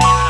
I.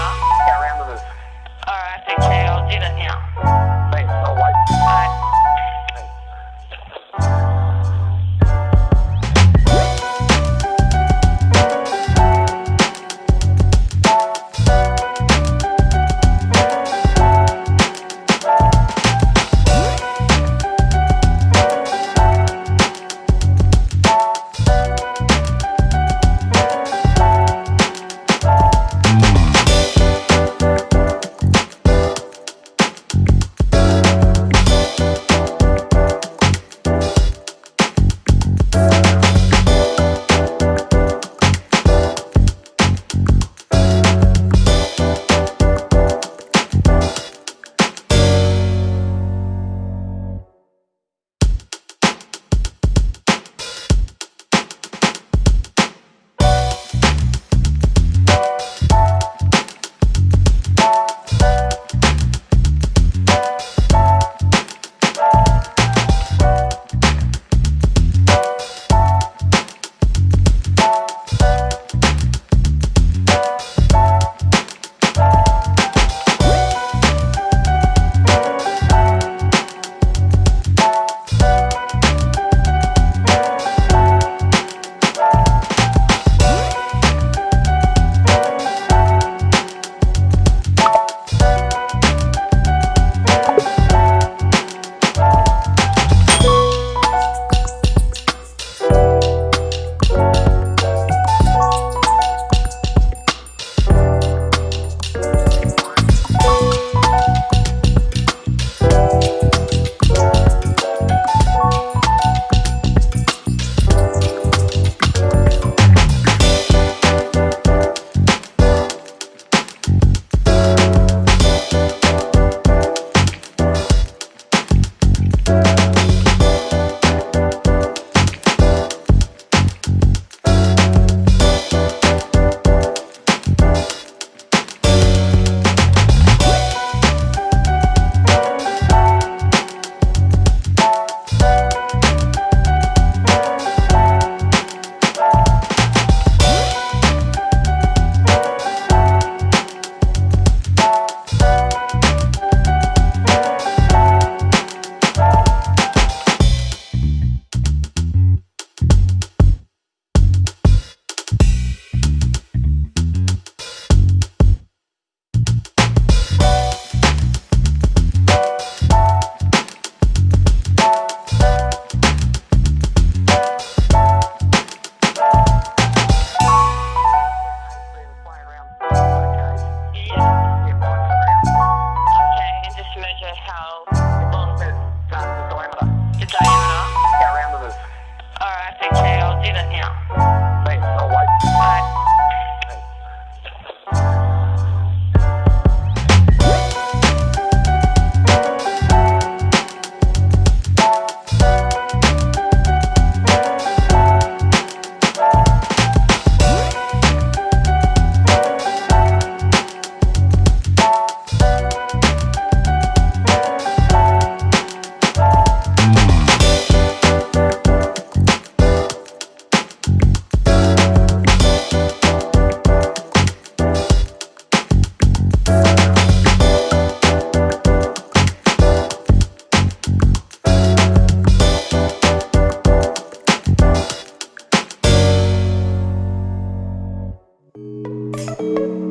Música